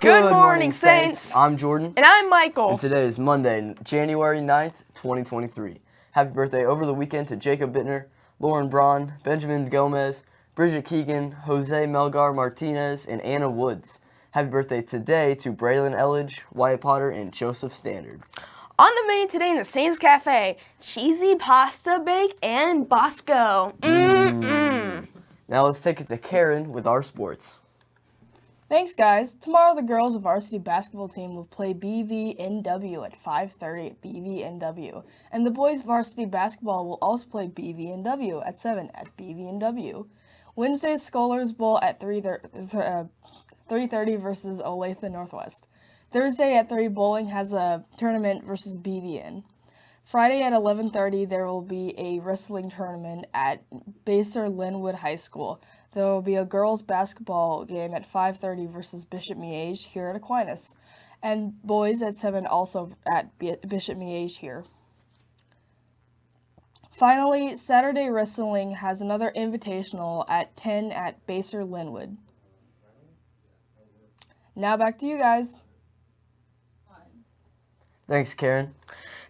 Good, morning, Saints. I'm Jordan. And I'm Michael. And today is Monday, January 9th, 2023. Happy birthday over the weekend to Jacob Bittner, Lauren Braun, Benjamin Gomez, Bridget Keegan, Jose Melgar Martinez, and Anna Woods. Happy birthday today to Braylon Elledge, Wyatt Potter, and Joseph Standard. On the menu today in the Saints Cafe, cheesy pasta bake and Bosco. Mm-mm. Mm. Now let's take it to Karen with our sports. Thanks, guys. Tomorrow, the girls' of varsity basketball team will play BVNW at 5:30 at BVNW, and the boys' varsity basketball will also play BVNW at 7 at BVNW. Wednesday's Scholars Bowl at 3:30 uh, versus Olathe Northwest. Thursday at 3, Bowling has a tournament versus BVN. Friday at 11:30, there will be a wrestling tournament at Basehor-Linwood High School. There will be a girls basketball game at 5:30 versus Bishop Miege here at Aquinas, and boys at 7 also at Bishop Miege here. Finally, Saturday Wrestling has another invitational at 10 at Basehor-Linwood. Now back to you guys. Thanks, Karen.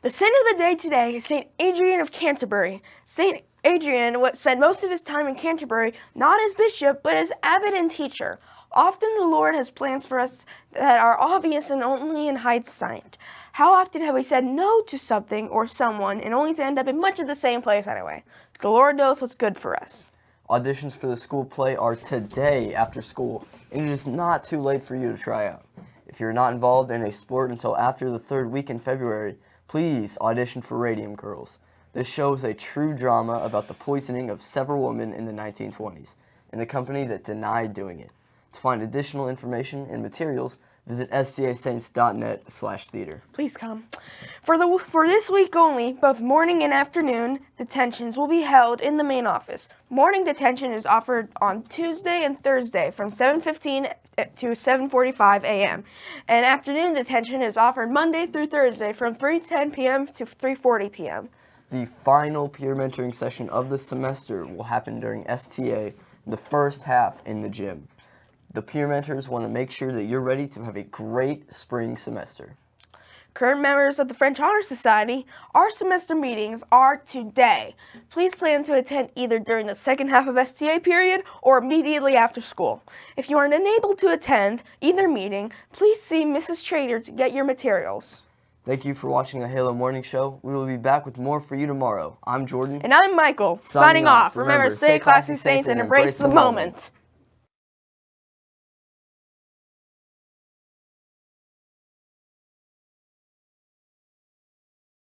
The saint of the day today is St. Adrian of Canterbury. St. Adrian spent most of his time in Canterbury not as bishop, but as abbot and teacher. Often the Lord has plans for us that are obvious and only in hindsight. How often have we said no to something or someone and only to end up in much of the same place anyway? The Lord knows what's good for us. Auditions for the school play are today after school, and it is not too late for you to try out. If you're not involved in a sport until after the third week in February, please audition for Radium Girls. This shows a true drama about the poisoning of several women in the 1920s and the company that denied doing it. To find additional information and materials, visit stasaints.net slash theater. Please come. For, the, for this week only, both morning and afternoon detentions will be held in the main office. Morning detention is offered on Tuesday and Thursday from 7.15 to 7.45 a.m. And afternoon detention is offered Monday through Thursday from 3.10 p.m. to 3.40 p.m. The final peer mentoring session of the semester will happen during STA, the first half in the gym. The peer mentors want to make sure that you're ready to have a great spring semester. Current members of the French Honor Society, our semester meetings are today. Please plan to attend either during the second half of STA period or immediately after school. If you are unable to attend either meeting, please see Mrs. Trader to get your materials. Thank you for watching the Halo Morning Show. We will be back with more for you tomorrow. I'm Jordan. And I'm Michael. Signing, Signing off. Remember, stay classy, Saints, and embrace the moment. moment.